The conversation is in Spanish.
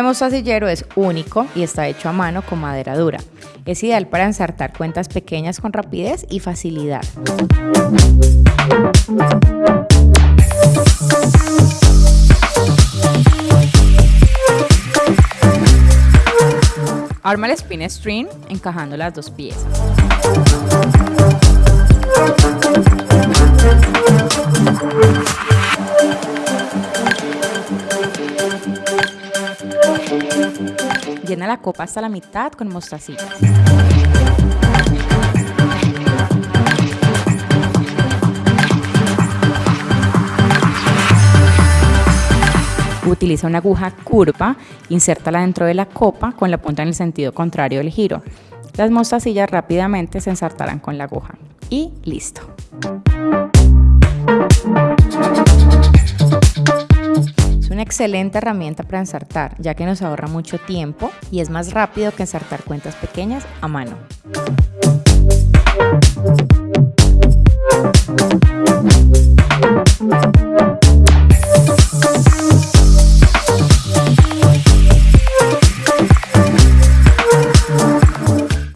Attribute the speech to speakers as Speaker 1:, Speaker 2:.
Speaker 1: mostacillero es único y está hecho a mano con madera dura. Es ideal para ensartar cuentas pequeñas con rapidez y facilidad. Arma el spin string encajando las dos piezas. Llena la copa hasta la mitad con mostacillas. Utiliza una aguja curva, insértala dentro de la copa con la punta en el sentido contrario del giro. Las mostacillas rápidamente se ensartarán con la aguja. Y listo. Excelente herramienta para ensartar, ya que nos ahorra mucho tiempo y es más rápido que ensartar cuentas pequeñas a mano.